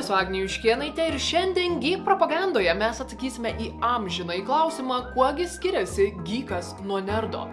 esu Agnė Juškienaitė ir šiandien Geek propagandoje mes atsakysime į amžiną į klausimą, kuogi skiriasi gykas nuo nerdo.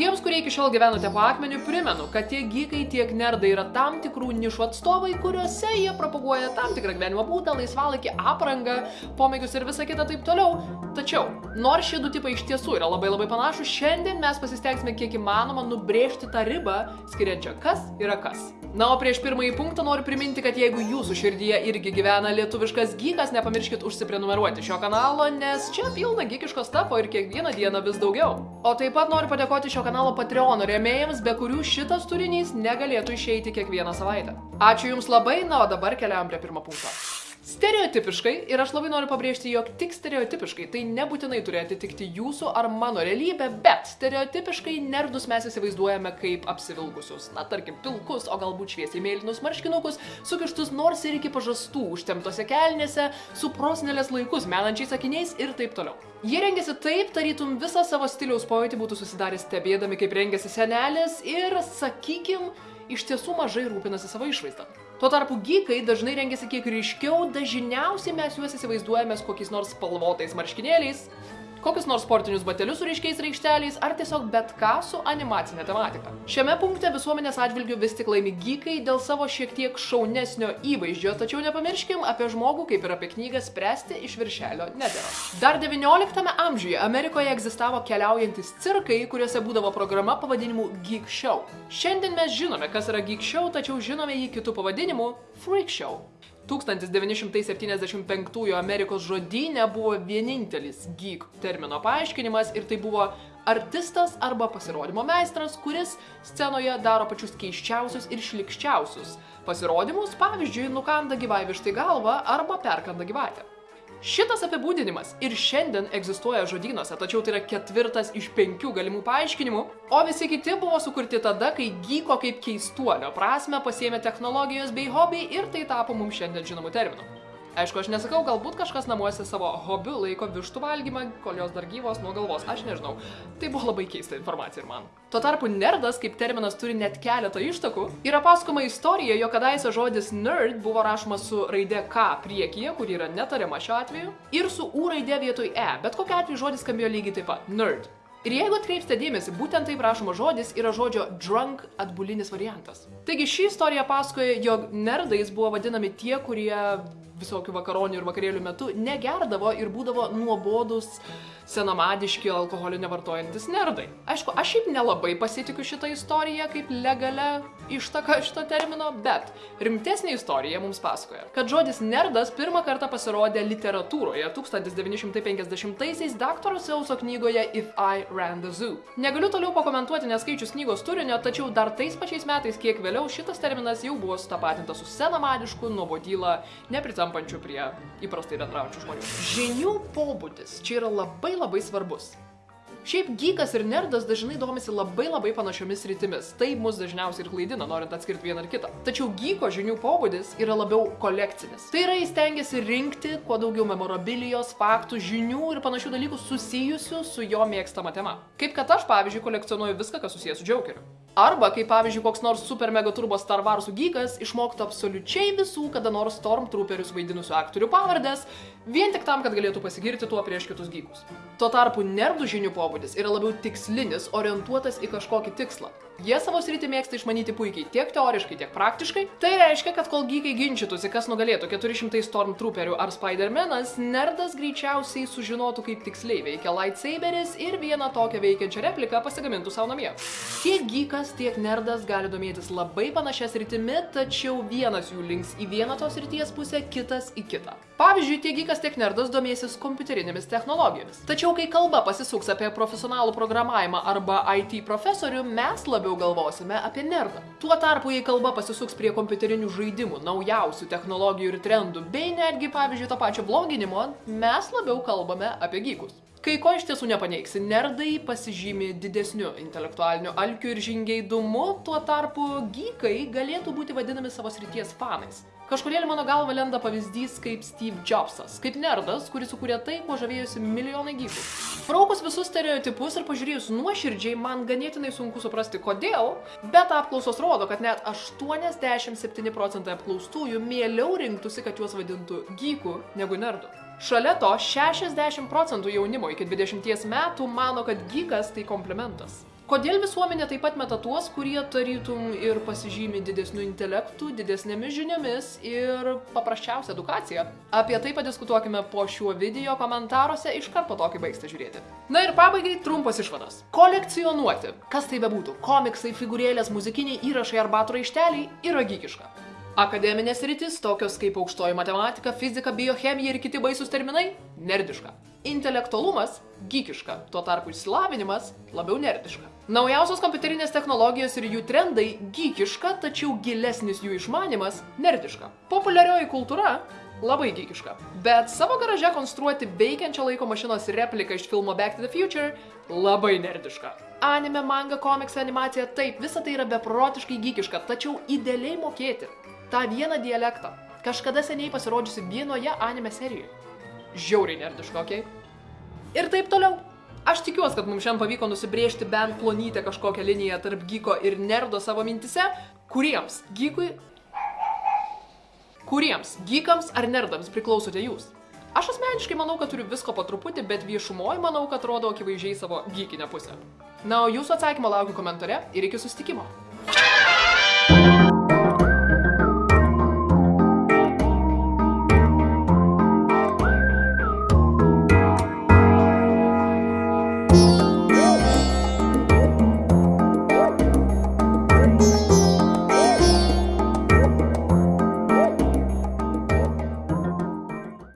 Tiems, kurie iki šiol gyvenate po akmeniu, primenu, kad tiek gykai, tiek nerdai yra tam tikrų nišų atstovai, kuriuose jie propaguoja tam tikrą gyvenimo būdą, laisvalakį, aprangą, pomėgius ir visą kitą taip toliau. Tačiau, nors šie du tipai iš tiesų yra labai labai panašus, šiandien mes pasistengsime kiek įmanoma nubrėžti tą ribą, skiriančią kas yra kas. Na, o prieš pirmąjį punktą noriu priminti, kad jeigu jūsų širdyje irgi gyvena lietuviškas gykas, nepamirškit užsiprenumeruoti šio kanalo, nes čia pilna gykiško stafo ir kiekvieną dieną vis daugiau. O taip pat noriu padėkoti šio kanalo Patreon rėmėjams, be kurių šitas turinys negalėtų išeiti kiekvieną savaitę. Ačiū Jums labai, na, o dabar keliaujam prie pirmo punkto. Stereotipiškai, ir aš labai noriu pabrėžti, jog tik stereotipiškai, tai nebūtinai turi atitikti jūsų ar mano realybę, bet stereotipiškai nerdus mes įsivaizduojame kaip apsivilkusius, na tarkim, pilkus, o galbūt šviesiai mėlynus marškinukus, sukištus nors ir iki pažastų, užtemtose kelnėse, su prosnelės laikus menančiais akiniais ir taip toliau. Jie rengiasi taip, tarytum visą savo stiliaus pojūtį būtų susidarę stebėdami, kaip rengiasi senelis ir, sakykim, iš tiesų mažai rūpinasi savo išvaizdą. Tuo tarpu gykai dažnai rengiasi kiek ryškiau, dažniausiai mes juos įsivaizduojame su kokiais nors spalvotais marškinėliais, kokius nors sportinius batelius su ryškiais raikšteliais ar tiesiog bet ką su animacinė tematika. Šiame punkte visuomenės atžvilgių vis tik laimi gykai dėl savo šiek tiek šaunesnio įvaizdžio, tačiau nepamirškim apie žmogų kaip ir apie knygą spręsti iš viršelio nedėra. Dar XIX amžiuje Amerikoje egzistavo keliaujantis cirkai, kuriuose būdavo programa pavadinimu Geek Show. Šiandien mes žinome, kas yra Geek Show, tačiau žinome jį kitų pavadinimų Freak Show. 1975 Amerikos žodynė buvo vienintelis geek termino paaiškinimas ir tai buvo artistas arba pasirodymo meistras, kuris scenoje daro pačius keiščiausius ir šlikščiausius pasirodymus, pavyzdžiui, nukanda gyvai vištai galvą arba perkanda gyvatę. Šitas apibūdinimas ir šiandien egzistuoja žodynuose, tačiau tai yra ketvirtas iš penkių galimų paaiškinimų, o visi kiti buvo sukurti tada, kai gyko kaip keistuolio prasme pasiėmė technologijos bei hobiai ir tai tapo mums šiandien žinomų terminų. Aišku, aš nesakau, galbūt kažkas namuose savo hobiu laiko vištų valgymą, kol jos dar gyvos nuo galvos, aš nežinau. Tai buvo labai keista informacija ir man. Tuo tarpu nerdas kaip terminas turi net keletą ištakų. Yra pasakoma istorija, jo kadaise žodis nerd buvo rašomas su raide K priekyje, kur yra netariama šiuo atveju, ir su U raide vietoj E, bet kokiu atveju žodis skambėjo lygiai taip pat - nerd. Ir jeigu atkreipsite dėmesį, būtent taip rašoma žodis yra žodžio drunk atbulinis variantas. Taigi ši istorija pasakoja, jog nerdais buvo vadinami tie, kurie visokių vakaronių ir vakarėlių metu negerdavo ir būdavo nuobodus senamadiški alkoholį nevartojantis nerdai. Aišku, aš šiaip nelabai pasitikiu šitą istoriją kaip legalia ištaka šito termino, bet rimtesnė istorija mums pasakoja, kad žodis nerdas pirmą kartą pasirodė literatūroje 1950-aisiais daktaro Seuso knygoje If I Ran the Zoo. Negaliu toliau pakomentuoti neskaičius knygos turinio, tačiau dar tais pačiais metais, kiek vėliau šitas terminas jau buvo sutapatintas su senamadišku, nuobodylą, nepritampančiu prie įprastai bendraujančių žmonių. Žinių pobūdis čia yra labai labai svarbus. Šiaip gykas ir nerdas dažnai domisi labai labai panašiomis rytimis. Tai mus dažniausiai ir klaidina, norint atskirti vieną ar kitą. Tačiau gyko žinių pobūdis yra labiau kolekcinis. Tai yra jis tengiasi rinkti kuo daugiau memorabilijos, faktų, žinių ir panašių dalykų susijusių su jo mėgstama tema. Kaip kad aš, pavyzdžiui, kolekcionuoju viską, kas susijęs su Jokeriu. Arba, kaip pavyzdžiui, koks nors super mega turbo Star Warsų gykas išmoktų absoliučiai visų kada nors Stormtrooperius vaidinusių aktorių pavardės, vien tik tam, kad galėtų pasigirti tuo prieš kitus gykus. Tuo tarpu nerdų žinių pobūdis yra labiau tikslinis, orientuotas į kažkokį tikslą. Jie savo sritį mėgsta išmanyti puikiai tiek teoriškai, tiek praktiškai. Tai reiškia, kad kol gykai ginčytųsi, kas nugalėtų 400 Stormtrooperių ar Spider-Manas, nerdas greičiausiai sužinotų, kaip tiksliai veikia lightsaberis ir vieną tokią veikiančią repliką pasigamintų savo namie. Tiek gykas, tiek nerdas gali domėtis labai panašias rytimi, tačiau vienas jų links į vieną tos ryties pusę, kitas į kitą. Pavyzdžiui, tiek gykas, tiek nerdas domėsis kompiuterinėmis technologijomis. Tačiau, kai kalba pasisuks apie profesionalų programavimą arba IT profesorių, mes labiau galvosime apie nerdą. Tuo tarpu, jei kalba pasisuks prie kompiuterinių žaidimų, naujausių technologijų ir trendų, bei netgi, pavyzdžiui, to pačio bloginimo, mes labiau kalbame apie gykus. Kai ko iš tiesų nepaneigsi, nerdai pasižymi didesniu intelektualiniu alkiu ir žingeidumu, tuo tarpu gykai galėtų būti vadinami savo srities fanais. Kažkodėl mano galva lenda pavyzdys kaip Steve Jobsas, kaip nerdas, kuris sukūrė tai, kuo žavėjosi milijonai gykų. Fraukus visus stereotipus ir pažiūrėjus nuoširdžiai, man ganėtinai sunku suprasti kodėl, bet apklausos rodo, kad net 87 procentai apklaustųjų mieliau rinktųsi, kad juos vadintų gykų negu nerdu. Šalia to 60 procentų jaunimo iki 20 metų mano, kad gykas tai komplimentas. Kodėl visuomenė taip pat meta tuos, kurie tarytum ir pasižymi didesniu intelektu, didesnėmis žiniomis ir paprasčiausia edukacija? Apie tai padiskutuokime po šiuo video komentaruose iškart po to, kai baigsite žiūrėti. Na ir pabaigai trumpas išvadas. Kolekcionuoti. Kas tai bebūtų - komiksai, figūrėlės, muzikiniai įrašai ar batų raišteliai - yra gykiška. Akademinės rytis, tokios kaip aukštoji matematika, fizika, biochemija ir kiti baisus terminai - nerdiška. Intelektualumas - gykiška, tuo tarpu išsilavinimas - labiau nerdiška. Naujausios kompiuterinės technologijos ir jų trendai - gykiška, tačiau gilesnis jų išmanimas - nerdiška. Populiarioji kultūra - labai gykiška. Bet savo garaže konstruoti veikiančią laiko mašinos repliką iš filmo Back to the Future - labai nerdiška. Anime, manga, komiksai, animacija - taip, visa tai yra beprotiškai gykiška, tačiau idealiai mokėti tą vieną dialektą, kažkada seniai pasirodžiusi vienoje anime serijoje. Žiauriai nerdiška, okei? Okay? Ir taip toliau. Aš tikiuosi, kad mums šiandien pavyko nusibriežti bent plonytę kažkokią liniją tarp gyko ir nerdo savo mintise, kuriems gykui... Kuriems gykams ar nerdams priklausote jūs? Aš asmeniškai manau, kad turiu visko po truputį, bet viešumoje manau, kad rodo akivaizdžiai savo gykinę pusę. Na, o jūsų atsakymą laukiu komentare ir iki sustikimo.